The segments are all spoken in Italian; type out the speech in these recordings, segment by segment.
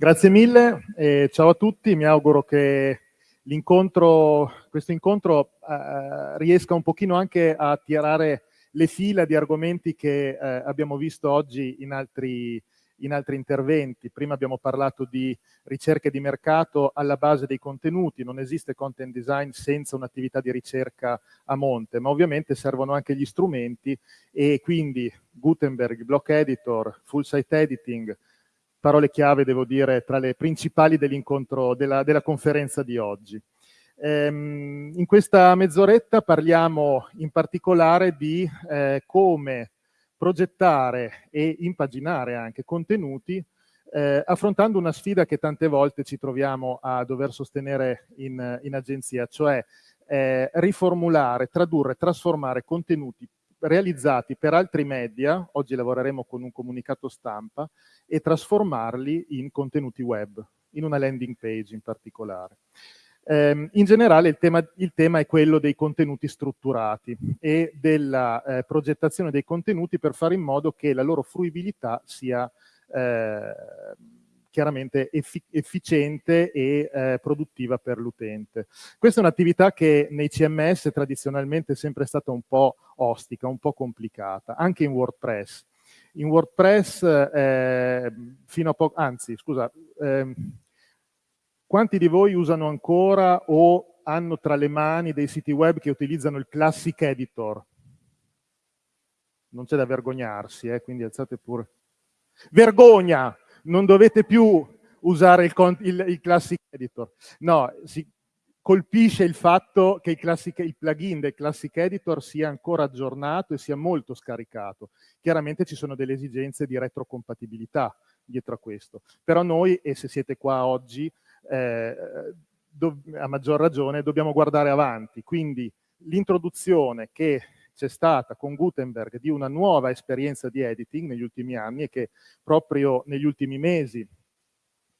Grazie mille, e ciao a tutti, mi auguro che l'incontro, questo incontro eh, riesca un pochino anche a tirare le fila di argomenti che eh, abbiamo visto oggi in altri, in altri interventi. Prima abbiamo parlato di ricerche di mercato alla base dei contenuti, non esiste content design senza un'attività di ricerca a monte, ma ovviamente servono anche gli strumenti e quindi Gutenberg, Block Editor, Full Site Editing, parole chiave, devo dire, tra le principali dell'incontro, della, della, conferenza di oggi. Ehm, in questa mezz'oretta parliamo in particolare di eh, come progettare e impaginare anche contenuti eh, affrontando una sfida che tante volte ci troviamo a dover sostenere in, in agenzia, cioè eh, riformulare, tradurre, trasformare contenuti realizzati per altri media, oggi lavoreremo con un comunicato stampa, e trasformarli in contenuti web, in una landing page in particolare. Eh, in generale il tema, il tema, è quello dei contenuti strutturati e della eh, progettazione dei contenuti per fare in modo che la loro fruibilità sia eh, chiaramente effi efficiente e eh, produttiva per l'utente. Questa è un'attività che nei CMS tradizionalmente è sempre stata un po' ostica, un po' complicata, anche in WordPress. In WordPress, eh, fino a poco, anzi, scusa, eh, quanti di voi usano ancora o hanno tra le mani dei siti web che utilizzano il Classic Editor? Non c'è da vergognarsi, eh, quindi alzate pure. Vergogna! Non dovete più usare il, il, il Classic Editor. No, si colpisce il fatto che il, classic, il, plugin del Classic Editor sia ancora aggiornato e sia molto scaricato. Chiaramente ci sono delle esigenze di retrocompatibilità dietro a questo. Però noi, e se siete qua oggi, eh, a maggior ragione, dobbiamo guardare avanti. Quindi l'introduzione che c'è stata con Gutenberg di una nuova esperienza di editing negli ultimi anni e che proprio negli ultimi mesi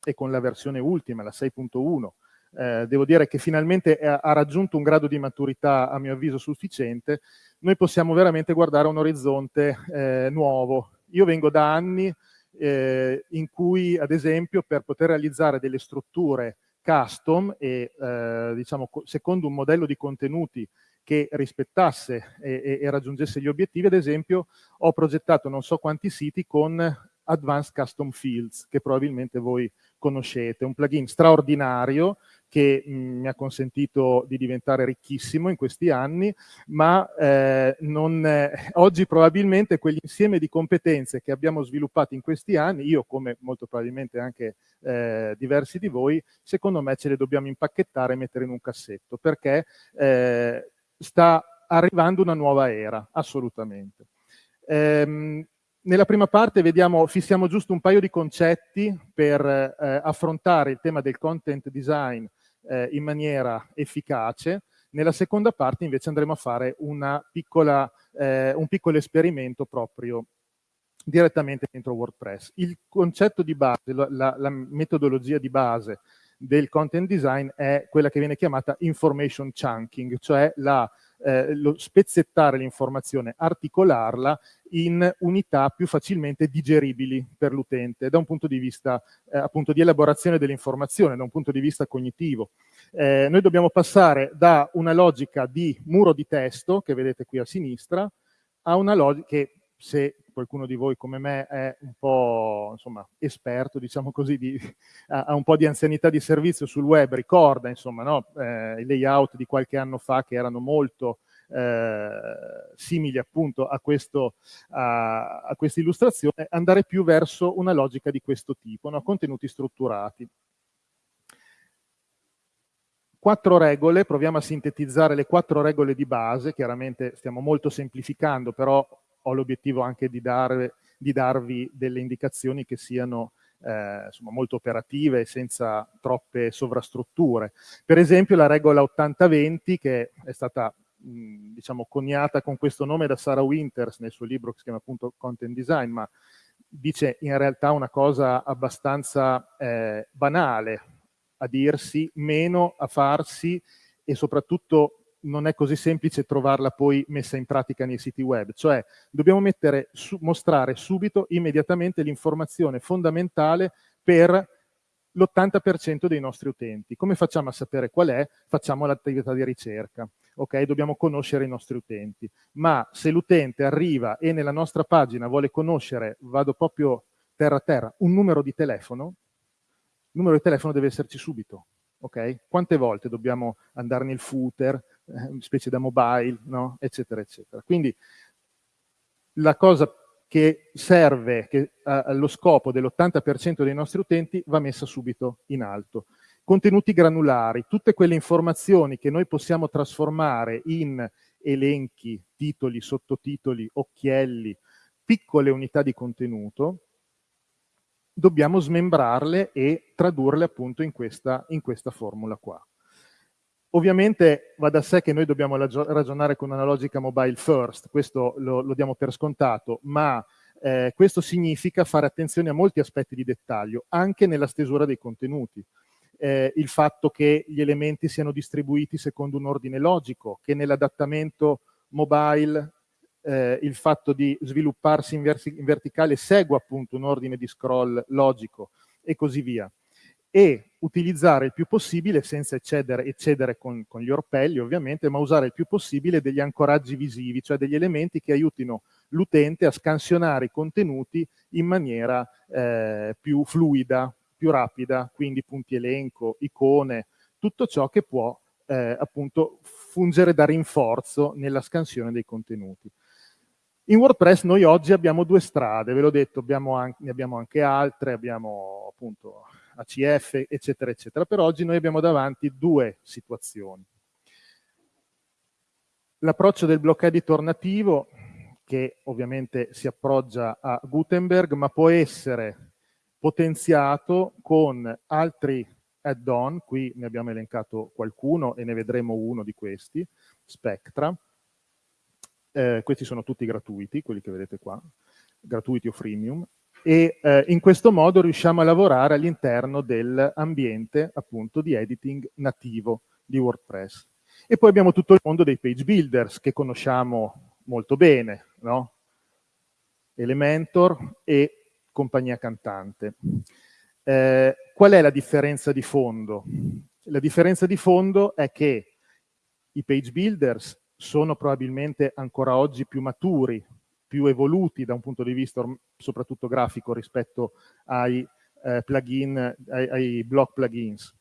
e con la versione ultima, la 6.1, eh, devo dire che finalmente ha, ha raggiunto un grado di maturità a mio avviso sufficiente, noi possiamo veramente guardare un orizzonte eh, nuovo. Io vengo da anni eh, in cui, ad esempio, per poter realizzare delle strutture custom e, eh, diciamo, secondo un modello di contenuti che rispettasse e, e, raggiungesse gli obiettivi, ad esempio ho progettato non so quanti siti con Advanced Custom Fields, che probabilmente voi conoscete, un plugin straordinario che mh, mi ha consentito di diventare ricchissimo in questi anni, ma eh, non, eh, oggi probabilmente quell'insieme di competenze che abbiamo sviluppato in questi anni, io come molto probabilmente anche eh, diversi di voi, secondo me ce le dobbiamo impacchettare e mettere in un cassetto, perché eh, sta arrivando una nuova era, assolutamente. Ehm, nella prima parte vediamo, fissiamo giusto un paio di concetti per eh, affrontare il tema del content design eh, in maniera efficace. Nella seconda parte invece andremo a fare piccola, eh, un piccolo esperimento proprio direttamente dentro WordPress. Il concetto di base, la, la metodologia di base del content design è quella che viene chiamata information chunking, cioè la, eh, lo spezzettare l'informazione, articolarla in unità più facilmente digeribili per l'utente da un punto di vista eh, appunto di elaborazione dell'informazione, da un punto di vista cognitivo. Eh, noi dobbiamo passare da una logica di muro di testo, che vedete qui a sinistra, a una logica che se qualcuno di voi come me è un po' insomma, esperto, diciamo così, di, ha un po' di anzianità di servizio sul web, ricorda insomma, no? eh, i layout di qualche anno fa che erano molto eh, simili appunto a, questo, a, a questa illustrazione, andare più verso una logica di questo tipo, no? contenuti strutturati quattro regole, proviamo a sintetizzare le quattro regole di base, chiaramente stiamo molto semplificando, però ho l'obiettivo anche di, dare, di, darvi delle indicazioni che siano eh, insomma, molto operative e senza troppe sovrastrutture. Per esempio la regola 80-20 che è stata diciamo, coniata con questo nome da Sarah Winters nel suo libro che si chiama appunto Content Design, ma dice in realtà una cosa abbastanza eh, banale a dirsi, meno a farsi e soprattutto non è così semplice trovarla poi messa in pratica nei siti web, cioè dobbiamo mettere, su, mostrare subito, immediatamente l'informazione fondamentale per l'80% dei nostri utenti. Come facciamo a sapere qual è? Facciamo l'attività di ricerca. Ok, dobbiamo conoscere i nostri utenti. Ma se l'utente arriva e nella nostra pagina vuole conoscere, vado proprio terra a terra, un numero di telefono, il numero di telefono deve esserci subito. Ok? Quante volte dobbiamo andare nel footer, specie da mobile, no? eccetera, eccetera. Quindi la cosa che serve che, allo scopo dell'80% dei nostri utenti va messa subito in alto. Contenuti granulari, tutte quelle informazioni che noi possiamo trasformare in elenchi, titoli, sottotitoli, occhielli, piccole unità di contenuto, dobbiamo smembrarle e tradurle appunto in questa, in questa formula qua. Ovviamente va da sé che noi dobbiamo ragionare con una logica mobile first, questo lo, lo diamo per scontato, ma eh, questo significa fare attenzione a molti aspetti di dettaglio, anche nella stesura dei contenuti. Eh, il fatto che gli elementi siano distribuiti secondo un ordine logico, che nell'adattamento mobile eh, il fatto di svilupparsi in, in verticale segua appunto un ordine di scroll logico e così via e utilizzare il più possibile, senza eccedere, eccedere con, con, gli orpelli ovviamente, ma usare il più possibile degli ancoraggi visivi, cioè degli elementi che aiutino l'utente a scansionare i contenuti in maniera eh, più fluida, più rapida, quindi punti elenco, icone, tutto ciò che può eh, appunto fungere da rinforzo nella scansione dei contenuti. In WordPress noi oggi abbiamo due strade, ve l'ho detto, abbiamo anche, ne abbiamo anche altre, abbiamo appunto ACF, eccetera, eccetera. Per oggi noi abbiamo davanti due situazioni. L'approccio del block editor nativo, che ovviamente si appoggia a Gutenberg, ma può essere potenziato con altri add-on, qui ne abbiamo elencato qualcuno e ne vedremo uno di questi, Spectra. Eh, questi sono tutti gratuiti, quelli che vedete qua, gratuiti o freemium, e eh, in questo modo riusciamo a lavorare all'interno dell'ambiente appunto di editing nativo di WordPress. E poi abbiamo tutto il mondo dei page builders che conosciamo molto bene, no? Elementor e compagnia cantante. Eh, qual è la differenza di fondo? La differenza di fondo è che i page builders sono probabilmente ancora oggi più maturi più evoluti da un punto di vista soprattutto grafico rispetto ai eh, plugin, ai, ai block plugins.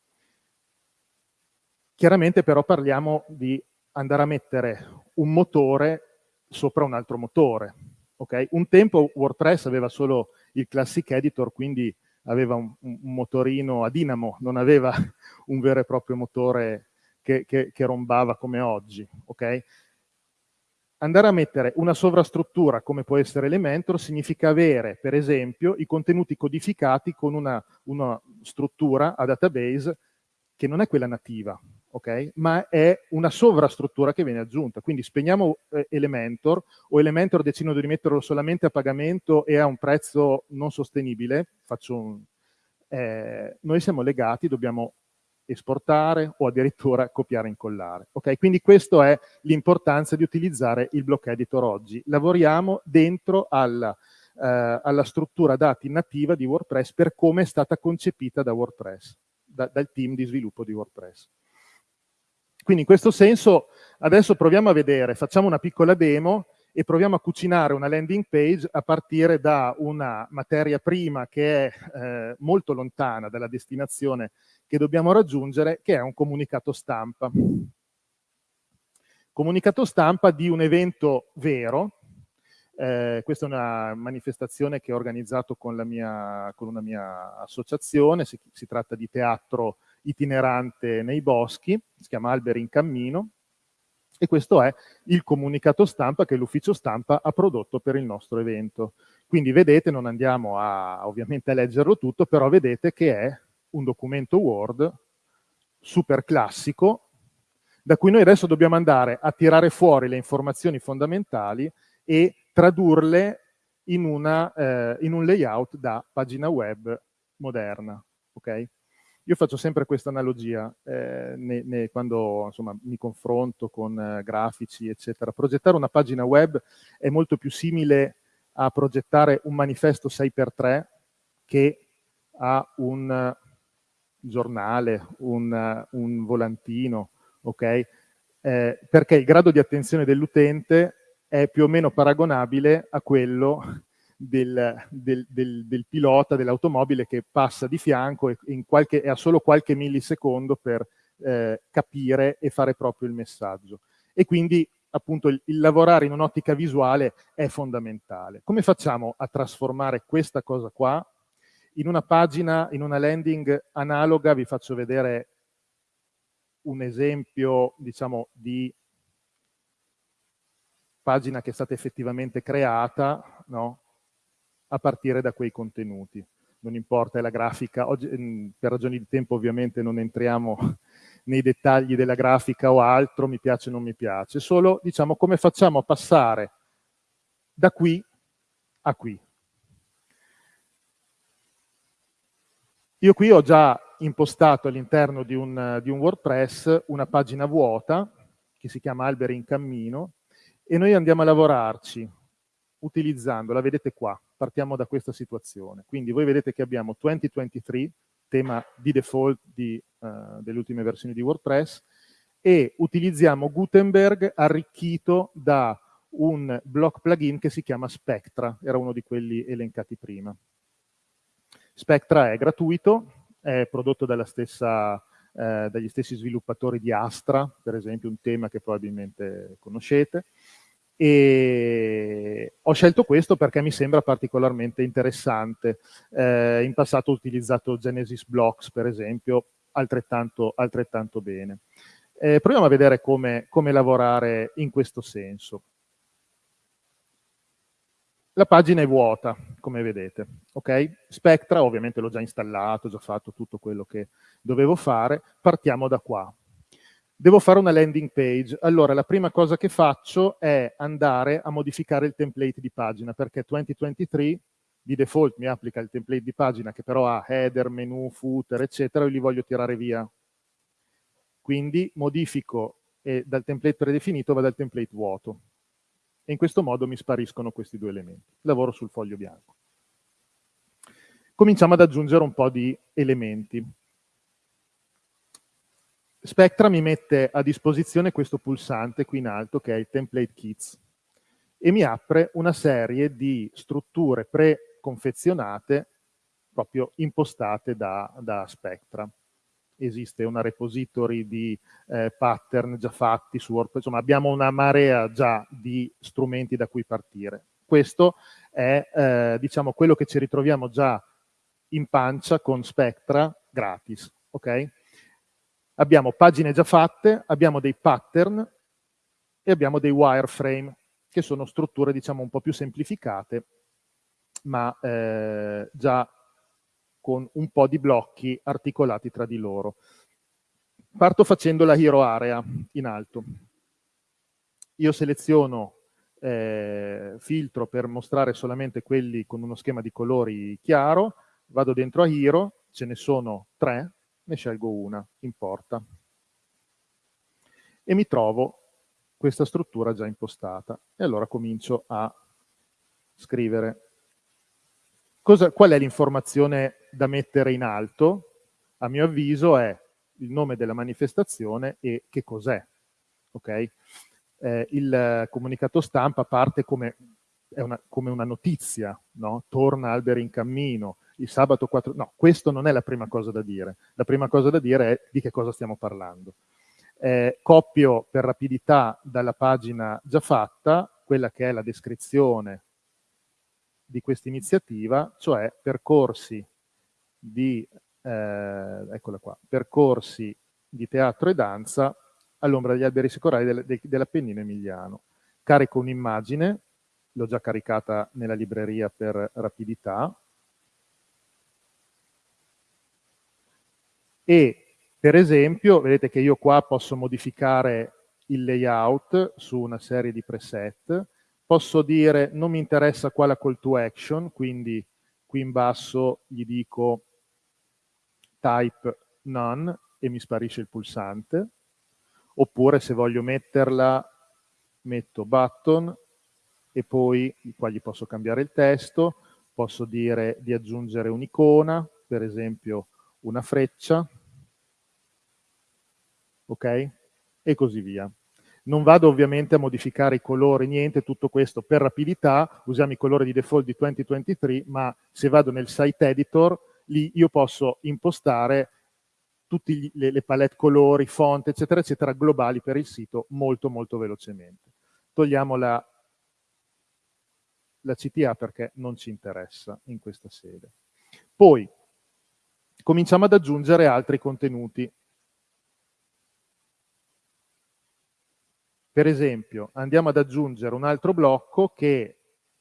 Chiaramente però parliamo di andare a mettere un motore sopra un altro motore. Okay? Un tempo WordPress aveva solo il Classic Editor, quindi aveva un, un motorino a dinamo, non aveva un vero e proprio motore che, che, che rombava come oggi. Okay? Andare a mettere una sovrastruttura come può essere Elementor significa avere, per esempio, i contenuti codificati con una, una struttura a database che non è quella nativa, ok? Ma è una sovrastruttura che viene aggiunta. Quindi spegniamo eh, Elementor o Elementor decido di metterlo solamente a pagamento e a un prezzo non sostenibile, un, eh, noi siamo legati, dobbiamo esportare o addirittura copiare e incollare. Okay? Quindi questa è l'importanza di utilizzare il block editor oggi. Lavoriamo dentro alla, eh, alla, struttura dati nativa di WordPress per come è stata concepita da WordPress, da, dal team di sviluppo di WordPress. Quindi in questo senso adesso proviamo a vedere, facciamo una piccola demo e proviamo a cucinare una landing page a partire da una materia prima che è eh, molto lontana dalla destinazione che dobbiamo raggiungere, che è un comunicato stampa. Comunicato stampa di un evento vero, eh, questa è una manifestazione che ho organizzato con, mia, con una mia associazione, si, si, tratta di teatro itinerante nei boschi, si chiama Alberi in Cammino, e questo è il comunicato stampa che l'ufficio stampa ha prodotto per il nostro evento. Quindi vedete, non andiamo a, ovviamente a leggerlo tutto, però vedete che è un documento Word super classico, da cui noi adesso dobbiamo andare a tirare fuori le informazioni fondamentali e tradurle in, una, eh, in un layout da pagina web moderna. Okay? Io faccio sempre questa analogia eh, ne, ne, quando insomma, mi confronto con eh, grafici, eccetera. Progettare una pagina web è molto più simile a progettare un manifesto 6x3 che a un giornale, un, un volantino, ok? Eh, perché il grado di attenzione dell'utente è più o meno paragonabile a quello del, del, del, del pilota dell'automobile che passa di fianco e, qualche, e, ha solo qualche millisecondo per eh, capire e fare proprio il messaggio. E quindi appunto il, il lavorare in un'ottica visuale è fondamentale. Come facciamo a trasformare questa cosa qua in una pagina, in una landing analoga? Vi faccio vedere un esempio, diciamo, di pagina che è stata effettivamente creata, no? A partire da quei contenuti. Non importa, è la grafica. Oggi, mm, per ragioni di tempo ovviamente non entriamo nei dettagli della grafica o altro, mi piace o non mi piace, solo diciamo come facciamo a passare da qui a qui. Io qui ho già impostato all'interno di, di un, WordPress una pagina vuota che si chiama Alberi in Cammino e noi andiamo a lavorarci utilizzandola, vedete qua, partiamo da questa situazione. Quindi voi vedete che abbiamo 2023, tema di default di, uh, delle ultime versioni di WordPress, e utilizziamo Gutenberg arricchito da un block plugin che si chiama Spectra, era uno di quelli elencati prima. Spectra è gratuito, è prodotto stessa, eh, dagli stessi sviluppatori di Astra, per esempio, un tema che probabilmente conoscete, e ho scelto questo perché mi sembra particolarmente interessante. Eh, in passato ho utilizzato Genesis Blocks, per esempio, altrettanto, altrettanto bene. Eh, proviamo a vedere come, come lavorare in questo senso. La pagina è vuota, come vedete. Okay? Spectra, ovviamente l'ho già installato, ho già fatto tutto quello che dovevo fare. Partiamo da qua. Devo fare una landing page. Allora, la prima cosa che faccio è andare a modificare il template di pagina, perché 2023 di default mi applica il template di pagina che però ha header, menu, footer, eccetera, e li voglio tirare via. Quindi modifico e dal template predefinito vado al template vuoto. E in questo modo mi spariscono questi due elementi. Lavoro sul foglio bianco. Cominciamo ad aggiungere un po' di elementi. Spectra mi mette a disposizione questo pulsante qui in alto che è il Template Kits e mi apre una serie di strutture preconfezionate proprio impostate da, da Spectra. Esiste una repository di eh, pattern già fatti su WordPress, insomma abbiamo una marea già di strumenti da cui partire. Questo è eh, diciamo quello che ci ritroviamo già in pancia con Spectra gratis, ok? Abbiamo pagine già fatte, abbiamo dei pattern e abbiamo dei wireframe, che sono strutture diciamo un po' più semplificate, ma eh, già con un po' di blocchi articolati tra di loro. Parto facendo la hero area in alto. Io seleziono eh, filtro per mostrare solamente quelli con uno schema di colori chiaro, vado dentro a hero, ce ne sono tre, ne scelgo una, importa. E mi trovo questa struttura già impostata. E allora comincio a scrivere. Cosa, qual è l'informazione da mettere in alto? A mio avviso è il nome della manifestazione e che cos'è. Okay? Eh, il comunicato stampa parte come, una, come una notizia, no? torna alberi in cammino, il sabato 4... No, questo non è la prima cosa da dire. La prima cosa da dire è di che cosa stiamo parlando. Eh, copio per rapidità dalla pagina già fatta quella che è la descrizione di questa iniziativa, cioè percorsi di, eh, qua, percorsi di teatro e danza all'ombra degli alberi secolari del, de, dell'Appennino emiliano. Carico un'immagine, l'ho già caricata nella libreria per rapidità, e per esempio vedete che io qua posso modificare il layout su una serie di preset, posso dire non mi interessa qua la call to action, quindi qui in basso gli dico type none e mi sparisce il pulsante, oppure se voglio metterla metto button e poi qua gli posso cambiare il testo, posso dire di aggiungere un'icona, per esempio una freccia, ok? E così via. Non vado ovviamente a modificare i colori, niente, tutto questo per rapidità, usiamo i colori di default di 2023, ma se vado nel site editor, lì io posso impostare tutte le, le palette colori, font, eccetera, eccetera, globali per il sito molto, molto velocemente. Togliamo la, la CTA perché non ci interessa in questa sede. Poi, cominciamo ad aggiungere altri contenuti. Per esempio, andiamo ad aggiungere un altro blocco che,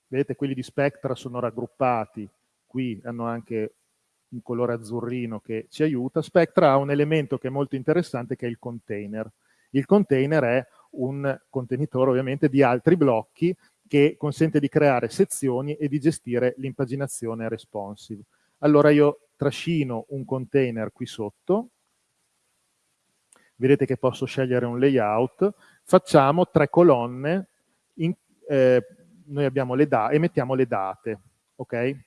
vedete, quelli di Spectra sono raggruppati, qui hanno anche un colore azzurrino che ci aiuta. Spectra ha un elemento che è molto interessante che è il container. Il container è un contenitore ovviamente di altri blocchi che consente di creare sezioni e di gestire l'impaginazione responsive. Allora io trascino un container qui sotto, vedete che posso scegliere un layout, facciamo tre colonne, in, eh, noi abbiamo le date e mettiamo le date, ok?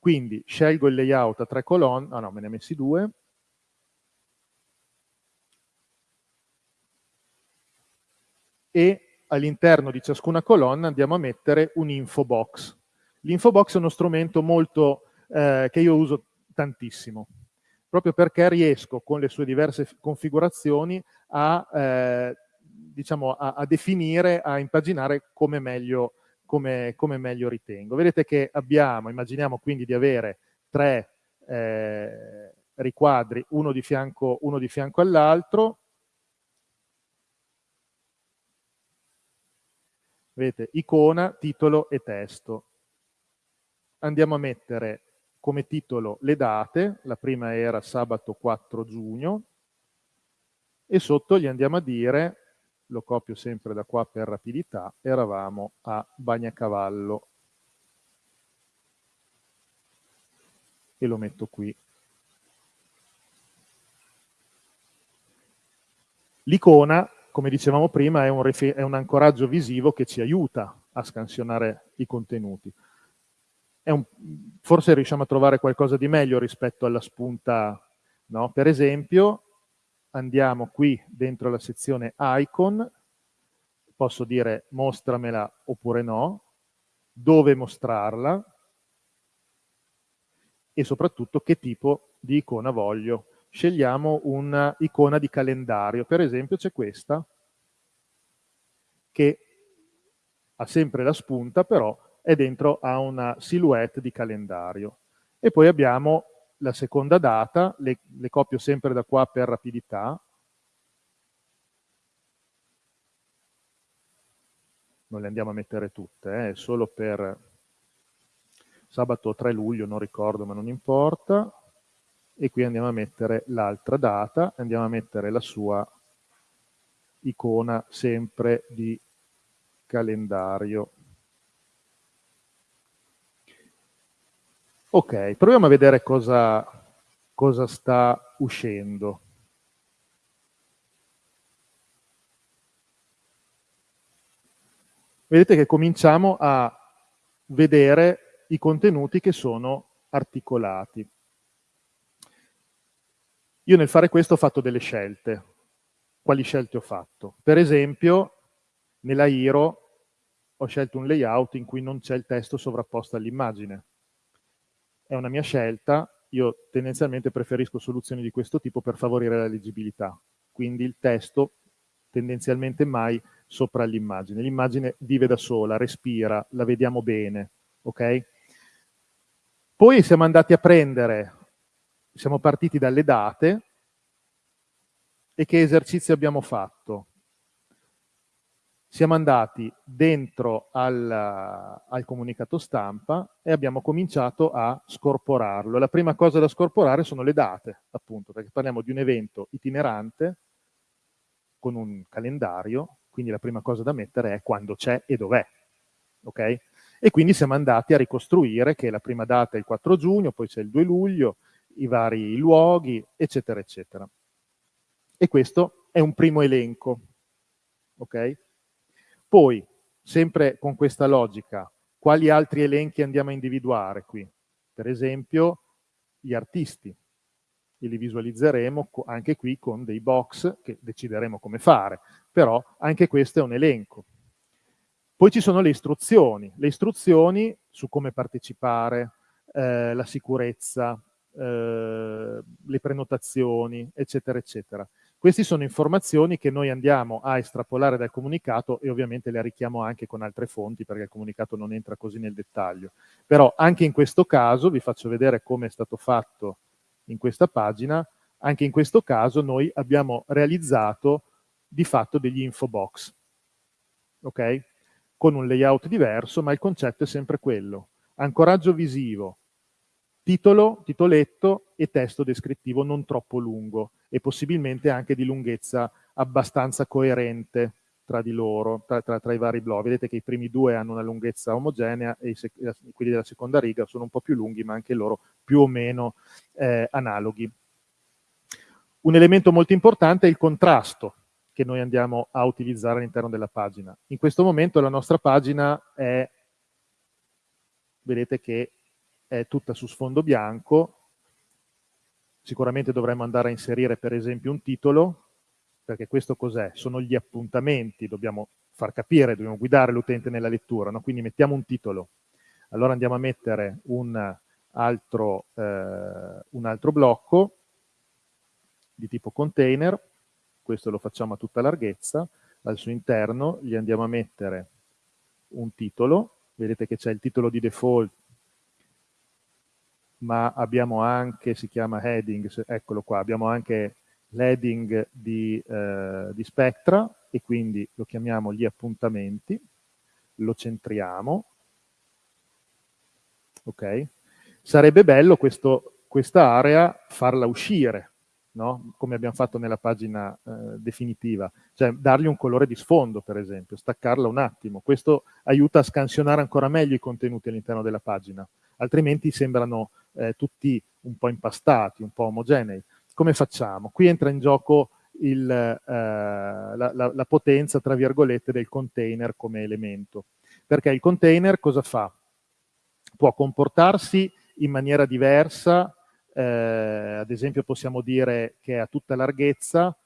Quindi scelgo il layout a tre colonne, ah no, me ne ho messi due, e all'interno di ciascuna colonna andiamo a mettere un info box. L'info box è uno strumento molto, eh, che io uso tantissimo, proprio perché riesco con le sue diverse configurazioni a eh, diciamo, a, a, definire, a impaginare come meglio, come, come meglio, ritengo. Vedete che abbiamo, immaginiamo quindi di avere tre eh, riquadri, uno di fianco, uno di fianco all'altro. Vedete, icona, titolo e testo. Andiamo a mettere come titolo le date, la prima era sabato 4 giugno, e sotto gli andiamo a dire lo copio sempre da qua per rapidità, eravamo a Bagnacavallo e lo metto qui. L'icona, come dicevamo prima, è un, è un, ancoraggio visivo che ci aiuta a scansionare i contenuti. Un, forse riusciamo a trovare qualcosa di meglio rispetto alla spunta, no? Per esempio, andiamo qui dentro la sezione icon, posso dire mostramela oppure no, dove mostrarla e soprattutto che tipo di icona voglio. Scegliamo un'icona di calendario, per esempio c'è questa, che ha sempre la spunta, però è dentro a una silhouette di calendario. E poi abbiamo la seconda data, le, le copio sempre da qua per rapidità, non le andiamo a mettere tutte, eh, solo per sabato 3 luglio, non ricordo ma non importa, e qui andiamo a mettere l'altra data, andiamo a mettere la sua icona sempre di calendario. Ok, proviamo a vedere cosa, cosa sta uscendo. Vedete che cominciamo a vedere i contenuti che sono articolati. Io nel fare questo ho fatto delle scelte. Quali scelte ho fatto? Per esempio, nella Iro ho scelto un layout in cui non c'è il testo sovrapposto all'immagine è una mia scelta, io tendenzialmente preferisco soluzioni di questo tipo per favorire la leggibilità, quindi il testo tendenzialmente mai sopra l'immagine. L'immagine vive da sola, respira, la vediamo bene, ok? Poi siamo andati a prendere, siamo partiti dalle date e che esercizio abbiamo fatto? Siamo andati dentro al, al, comunicato stampa e abbiamo cominciato a scorporarlo. La prima cosa da scorporare sono le date, appunto, perché parliamo di un evento itinerante con un calendario, quindi la prima cosa da mettere è quando c'è e dov'è. Okay? E quindi siamo andati a ricostruire che la prima data è il 4 giugno, poi c'è il 2 luglio, i vari luoghi, eccetera, eccetera. E questo è un primo elenco. Okay? Poi, sempre con questa logica, quali altri elenchi andiamo a individuare qui? Per esempio, gli artisti. e li visualizzeremo anche qui con dei box che decideremo come fare, però anche questo è un elenco. Poi ci sono le istruzioni, le istruzioni su come partecipare, eh, la sicurezza, eh, le prenotazioni, eccetera, eccetera. Queste sono informazioni che noi andiamo a estrapolare dal comunicato e ovviamente le arricchiamo anche con altre fonti perché il comunicato non entra così nel dettaglio. Però anche in questo caso, vi faccio vedere come è stato fatto in questa pagina, anche in questo caso noi abbiamo realizzato di fatto degli info box, ok? Con un layout diverso, ma il concetto è sempre quello. Ancoraggio visivo, titolo, titoletto e testo descrittivo non troppo lungo e possibilmente anche di lunghezza abbastanza coerente tra di loro, tra, tra, tra, i vari blog. Vedete che i primi due hanno una lunghezza omogenea e i, quelli della seconda riga sono un po' più lunghi, ma anche loro più o meno eh, analoghi. Un elemento molto importante è il contrasto che noi andiamo a utilizzare all'interno della pagina. In questo momento la nostra pagina è, vedete che è tutta su sfondo bianco, sicuramente dovremmo andare a inserire per esempio un titolo, perché questo cos'è? Sono gli appuntamenti, dobbiamo far capire, dobbiamo guidare l'utente nella lettura, no? quindi mettiamo un titolo. Allora andiamo a mettere un altro, eh, un altro blocco di tipo container, questo lo facciamo a tutta larghezza, al suo interno gli andiamo a mettere un titolo, vedete che c'è il titolo di default ma abbiamo anche, si chiama heading, eccolo qua, abbiamo anche l'heading di, eh, di Spectra e quindi lo chiamiamo gli appuntamenti, lo centriamo, ok? Sarebbe bello questo, questa area farla uscire, no? come abbiamo fatto nella pagina eh, definitiva, cioè dargli un colore di sfondo, per esempio, staccarla un attimo. Questo aiuta a scansionare ancora meglio i contenuti all'interno della pagina, altrimenti sembrano eh, tutti un po' impastati, un po' omogenei. Come facciamo? Qui entra in gioco il, eh, la, la, la potenza, tra virgolette, del container come elemento. Perché il container cosa fa? Può comportarsi in maniera diversa, eh, ad esempio possiamo dire che è a tutta larghezza,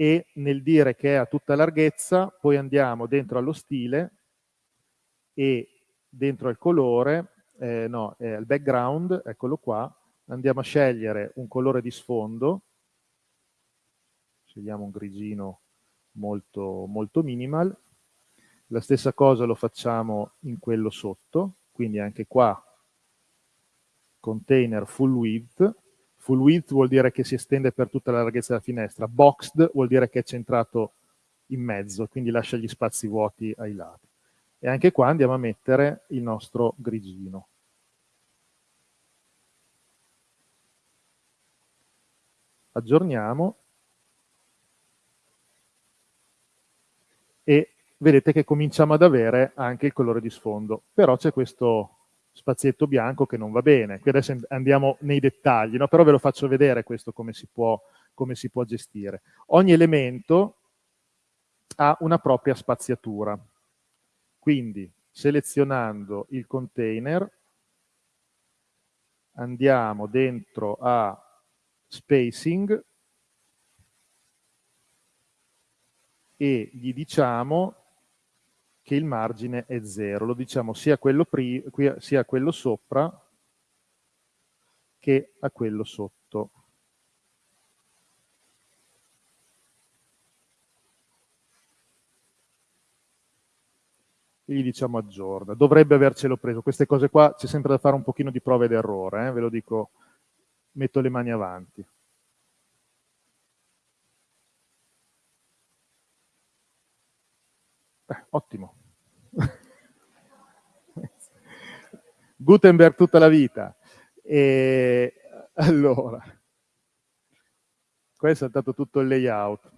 e nel dire che è a tutta larghezza poi andiamo dentro allo stile e dentro al colore eh, no, è il background, eccolo qua, andiamo a scegliere un colore di sfondo, scegliamo un grigino molto, molto minimal, la stessa cosa lo facciamo in quello sotto, quindi anche qua container full width, full width vuol dire che si estende per tutta la larghezza della finestra, boxed vuol dire che è centrato in mezzo, quindi lascia gli spazi vuoti ai lati. E anche qua andiamo a mettere il nostro grigino. Aggiorniamo e vedete che cominciamo ad avere anche il colore di sfondo, però c'è questo spazietto bianco che non va bene. Qui adesso andiamo nei dettagli, no? però ve lo faccio vedere questo come si, può, come si può gestire. Ogni elemento ha una propria spaziatura, quindi selezionando il container andiamo dentro a spacing e gli diciamo che il margine è 0. Lo diciamo sia a quello, sia a quello sopra che a quello sotto. E gli diciamo aggiorna. Dovrebbe avercelo preso. Queste cose qua c'è sempre da fare un pochino di prove ed errore, eh? ve lo dico metto le mani avanti. Eh, ottimo. Gutenberg tutta la vita. E allora, questo è stato tutto il layout.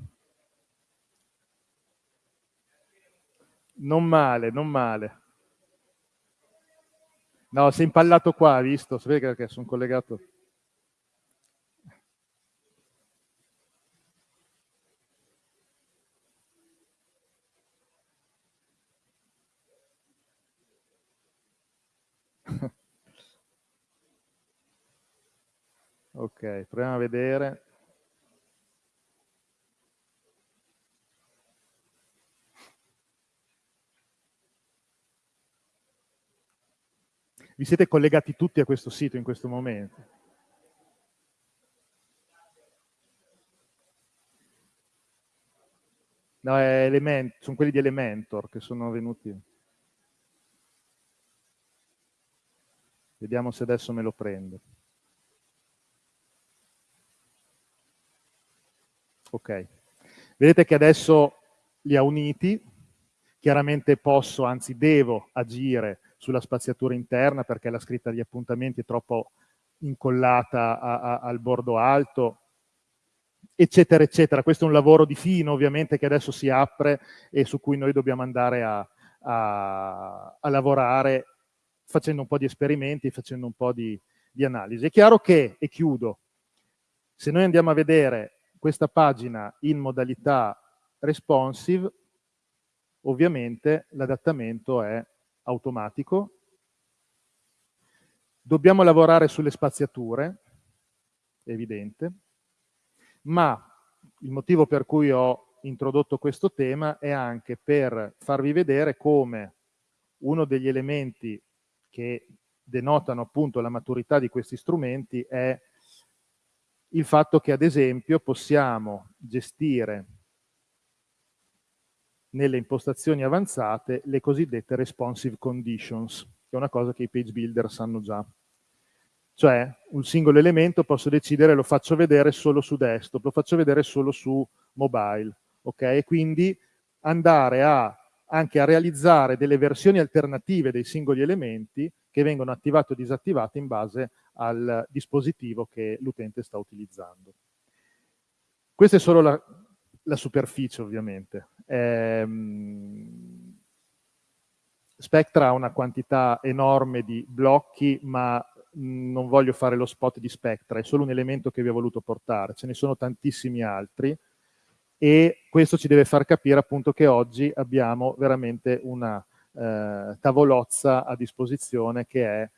Non male, non male. No, si è impallato qua, visto? Sapete che sono collegato... Proviamo a vedere. Vi siete collegati tutti a questo sito in questo momento? No, Element, sono quelli di Elementor che sono venuti. Vediamo se adesso me lo prende. Ok. Vedete che adesso li ha uniti. Chiaramente posso, anzi devo, agire sulla spaziatura interna perché la scritta degli appuntamenti è troppo incollata a, a, al bordo alto, eccetera, eccetera. Questo è un lavoro di fino, ovviamente, che adesso si apre e su cui noi dobbiamo andare a, a, a lavorare facendo un po' di esperimenti, facendo un po' di, di analisi. È chiaro che, e chiudo, se noi andiamo a vedere questa pagina in modalità responsive, ovviamente l'adattamento è automatico. Dobbiamo lavorare sulle spaziature, evidente, ma il motivo per cui ho introdotto questo tema è anche per farvi vedere come uno degli elementi che denotano appunto la maturità di questi strumenti è il fatto che ad esempio possiamo gestire nelle impostazioni avanzate le cosiddette responsive conditions, che è una cosa che i page builder sanno già. Cioè, un singolo elemento posso decidere lo faccio vedere solo su desktop, lo faccio vedere solo su mobile, ok? Quindi andare a, anche a realizzare delle versioni alternative dei singoli elementi che vengono attivati o disattivati in base al dispositivo che l'utente sta utilizzando. Questa è solo la, la superficie, ovviamente. Ehm, Spectra ha una quantità enorme di blocchi, ma non voglio fare lo spot di Spectra, è solo un elemento che vi ho voluto portare, ce ne sono tantissimi altri e questo ci deve far capire appunto che oggi abbiamo veramente una eh, tavolozza a disposizione che è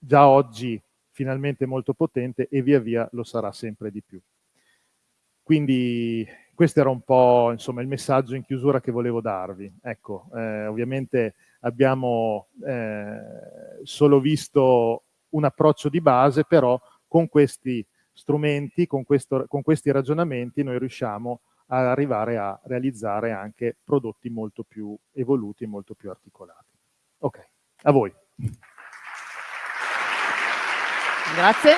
già oggi finalmente molto potente e via via lo sarà sempre di più. Quindi questo era un po' insomma, il messaggio in chiusura che volevo darvi. Ecco, eh, ovviamente abbiamo eh, solo visto un approccio di base, però con questi strumenti, con, questo, con questi ragionamenti noi riusciamo ad arrivare a realizzare anche prodotti molto più evoluti e molto più articolati. Ok, a voi. Grazie.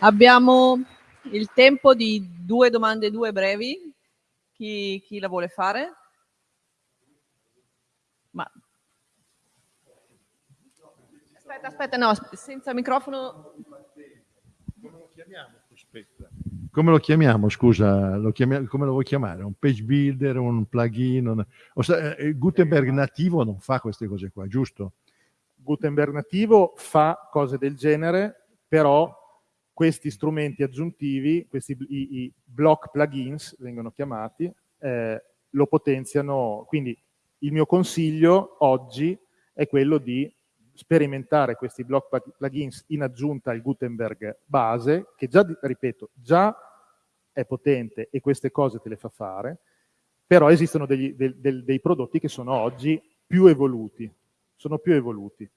Abbiamo il tempo di due domande, due brevi. Chi, chi la vuole fare? Ma Aspetta, aspetta, no, senza microfono. Come lo chiamiamo? Aspetta. Come lo chiamiamo, scusa? Lo chiamiamo, come lo vuoi chiamare? Un page builder, un plugin? Un... Eh, Gutenberg nativo non fa queste cose qua, giusto? Gutenberg nativo fa cose del genere, però questi strumenti aggiuntivi, questi i, i block plugins vengono chiamati, eh, lo potenziano. Quindi il mio consiglio oggi è quello di sperimentare questi block plugins in aggiunta al Gutenberg base, che già, ripeto, già è potente e queste cose te le fa fare, però esistono degli, del, del, dei prodotti che sono oggi più evoluti, sono più evoluti.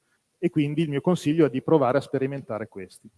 E quindi il mio consiglio è di provare a sperimentare questi.